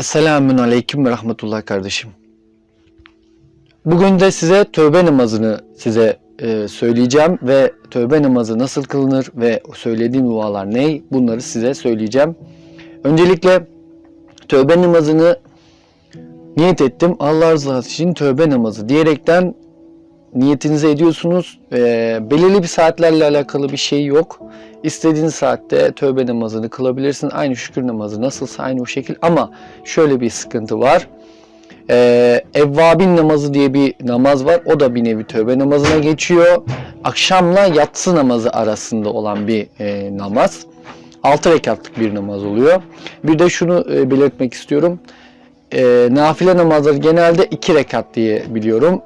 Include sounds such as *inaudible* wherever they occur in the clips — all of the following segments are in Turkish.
Esselamun Aleyküm ve Rahmetullah kardeşim. Bugün de size tövbe namazını size e, söyleyeceğim ve tövbe namazı nasıl kılınır ve söylediğim dualar ne bunları size söyleyeceğim. Öncelikle tövbe namazını niyet ettim. Allah rızası için tövbe namazı diyerekten niyetinizi ediyorsunuz. E, belirli bir saatlerle alakalı bir şey yok. İstediğin saatte tövbe namazını kılabilirsin. Aynı şükür namazı nasılsa aynı o şekil. Ama şöyle bir sıkıntı var. Ee, Evvabin namazı diye bir namaz var. O da bir nevi tövbe namazına geçiyor. Akşamla yatsı namazı arasında olan bir e, namaz. 6 rekatlık bir namaz oluyor. Bir de şunu e, belirtmek istiyorum. E, nafile namazları genelde 2 rekat diye biliyorum.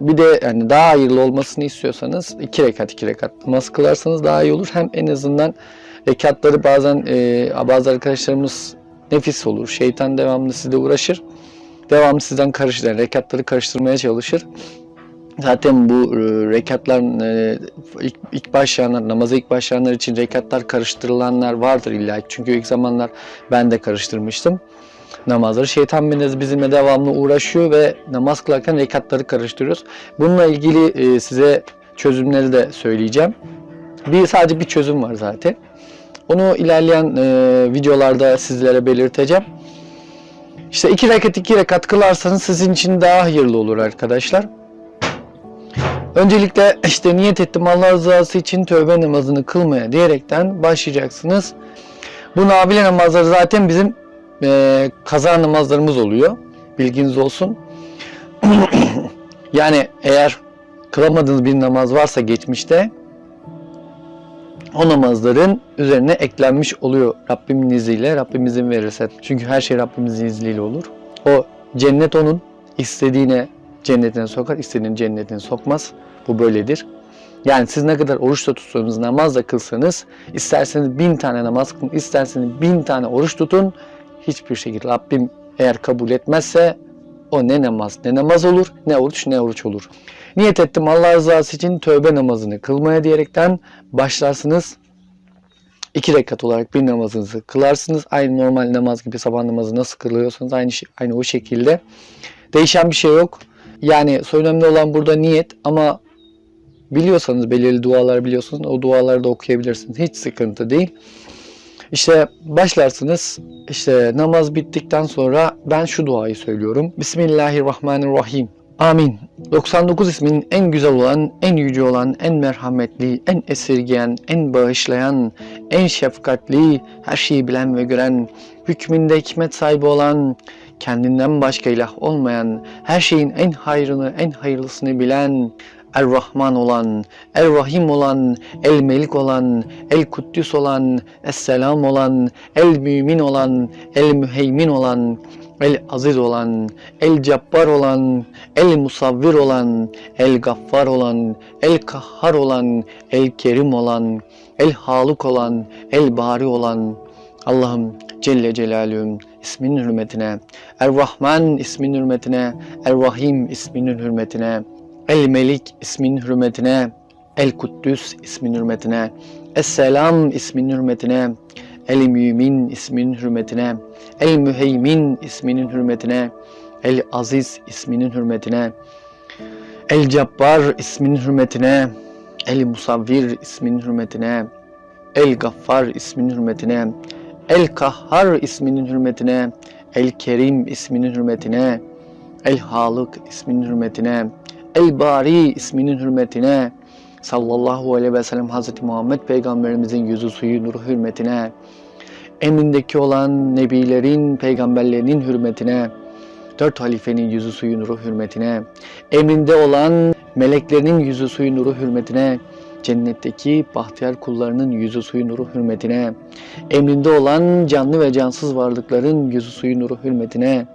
Bir de yani daha hayırlı olmasını istiyorsanız 2 rekat 2 rekat namaz kılarsanız daha iyi olur. Hem en azından rekatları bazen e, bazı arkadaşlarımız nefis olur. Şeytan devamlı sizle uğraşır. Devamlı sizden karıştırır. Yani rekatları karıştırmaya çalışır. Zaten bu e, rekatların e, ilk, ilk başlayanlar, namaza ilk başlayanlar için rekatlar karıştırılanlar vardır illa. Çünkü ilk zamanlar ben de karıştırmıştım namazları. Şeytan beniz bizimle devamlı uğraşıyor ve namaz kılarken rekatları karıştırıyoruz. Bununla ilgili e, size çözümleri de söyleyeceğim. Bir sadece bir çözüm var zaten. Onu ilerleyen e, videolarda sizlere belirteceğim. İşte iki rekat iki rekat kılarsanız sizin için daha hayırlı olur arkadaşlar. Öncelikle işte niyet ettim Allah rızası için tövbe namazını kılmaya diyerekten başlayacaksınız. Bu nafile namazları zaten bizim e, kaza namazlarımız oluyor. Bilginiz olsun. *clears throat* yani eğer kılamadığınız bir namaz varsa geçmişte o namazların üzerine eklenmiş oluyor Rabbimin izniyle, Rabbim izin verirse. Çünkü her şey Rabbimizin izniyle olur. O cennet onun istediğine cennetine sokar, istediğini cennetine sokmaz. Bu böyledir. Yani siz ne kadar oruç da tutsanız, namaz kılsanız, isterseniz bin tane namaz kılın, isterseniz bin tane oruç tutun, hiçbir şekilde Rabbim eğer kabul etmezse o ne namaz ne namaz olur ne oruç ne oruç olur. Niyet ettim Allah rızası için tövbe namazını kılmaya diyerekten başlarsınız. İki rekat olarak bir namazınızı kılarsınız. Aynı normal namaz gibi sabah namazı nasıl kılıyorsanız aynı şey, aynı o şekilde. Değişen bir şey yok. Yani önemli olan burada niyet ama biliyorsanız belirli dualar biliyorsunuz o duaları da okuyabilirsiniz. Hiç sıkıntı değil. İşte başlarsınız. İşte namaz bittikten sonra ben şu duayı söylüyorum. Bismillahirrahmanirrahim. Amin. 99 ismin en güzel olan, en yüce olan, en merhametli, en esirgeyen, en bağışlayan, en şefkatli, her şeyi bilen ve gören, hükmünde hikmet sahibi olan, kendinden başka ilah olmayan, her şeyin en hayrını, en hayırlısını bilen, Er-Rahman olan, Er-Rahim olan, El-Melik olan, El-Kuddüs olan, Es-Selam olan, El-Mümin olan, El-Müheymin olan, El-Aziz olan, El-Cabbar olan, El-Musavvir olan, El-Gaffar olan, El-Kahhar olan, El-Kerim olan, El-Haluk olan, El-Bari olan, Allah'ım Celle Celaluhu'nun isminin hürmetine, Er-Rahman isminin hürmetine, Er-Rahim isminin hürmetine, El-Melik isminin hürmetine, El-Kuddüs isminin hürmetine, Es-Selam isminin hürmetine, El-Mümin isminin hürmetine, El-Müheymin isminin hürmetine, El-Aziz isminin hürmetine, El-Cabbar isminin hürmetine, El-Musavvir isminin hürmetine, El-Gaffar isminin hürmetine, El-Kahhar isminin hürmetine, El-Kerim isminin hürmetine, El-Halık isminin hürmetine, El-Bari isminin hürmetine, sallallahu aleyhi ve sellem Hazreti Muhammed Peygamberimizin yüzü suyu nuru hürmetine, emrindeki olan nebilerin, peygamberlerinin hürmetine, dört halifenin yüzü suyu nuru hürmetine, emrinde olan meleklerinin yüzü suyu nuru hürmetine, cennetteki bahtiyar kullarının yüzü suyu nuru hürmetine, emrinde olan canlı ve cansız varlıkların yüzü suyu nuru hürmetine,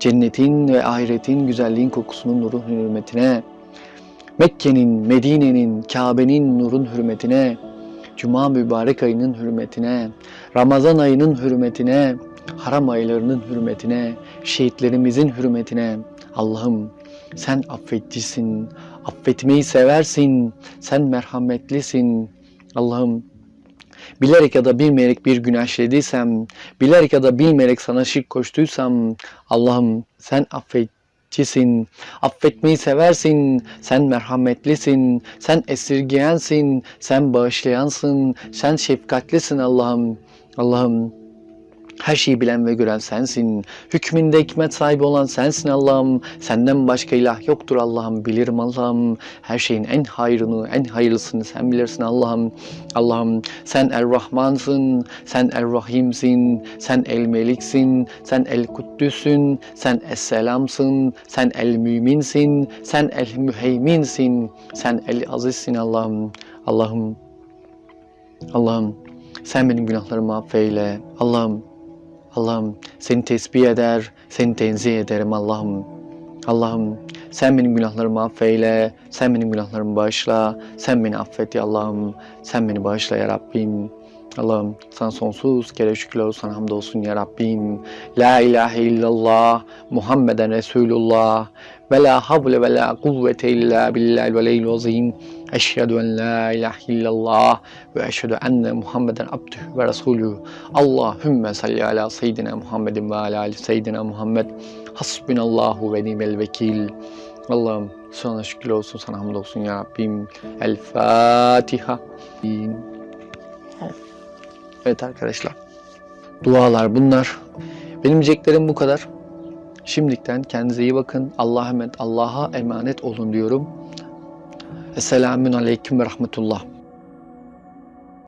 cennetin ve ahiretin güzelliğin kokusunun nuru hürmetine, Mekke'nin, Medine'nin, Kabe'nin nurun hürmetine, Cuma mübarek ayının hürmetine, Ramazan ayının hürmetine, haram aylarının hürmetine, şehitlerimizin hürmetine, Allah'ım sen affeticisin, affetmeyi seversin, sen merhametlisin. Allah'ım bilerek ya da bilmeyerek bir günah işlediysem, bilerek ya da bilmeyerek sana şirk koştuysam, Allah'ım sen affetçisin, affetmeyi seversin, sen merhametlisin, sen esirgeyensin, sen bağışlayansın, sen şefkatlisin Allah'ım. Allah'ım her şeyi bilen ve gören sensin. Hükmünde hikmet sahibi olan sensin Allah'ım. Senden başka ilah yoktur Allah'ım. Bilirim Allah'ım. Her şeyin en hayrını, en hayırlısını sen bilirsin Allah'ım. Allah'ım sen Er-Rahmansın, sen Er-Rahim'sin, sen El-Melik'sin, sen El-Kuddüs'ün, sen Es-Selam'sın, sen El-Mümin'sin, sen El-Müheymin'sin, sen El-Aziz'sin Allah'ım. Allah'ım, Allah'ım sen benim günahlarımı affeyle. Allah'ım, Allah'ım seni tesbih eder, seni tenzih ederim Allah'ım. Allah'ım sen benim günahlarımı affeyle, sen benim günahlarımı bağışla, sen beni affet ya Allah'ım, sen beni bağışla ya Rabbim. Allah'ım sana sonsuz kere şükürler olsun, hamdolsun ya Rabbim. La ilahe illallah, Muhammeden Resulullah, ve la havle ve la kuvvete illa billahi veliyyil azim. Eşhedü en la ilahe illallah ve eşhedü enne Muhammeden abdühü ve resulü. Allahümme salli ala seyyidina Muhammedin ve ala ali seyyidina Muhammed. Hasbunallahu ve nimel vekil. Allah'ım sana şükürler olsun, sana hamdolsun ya Rabbim. El Fatiha. Evet arkadaşlar. Dualar bunlar. Benim diyeceklerim bu kadar. Şimdiden kendinize iyi bakın. Allah'a emanet, Allah'a emanet olun diyorum. Esselamun Aleyküm ve Rahmetullah.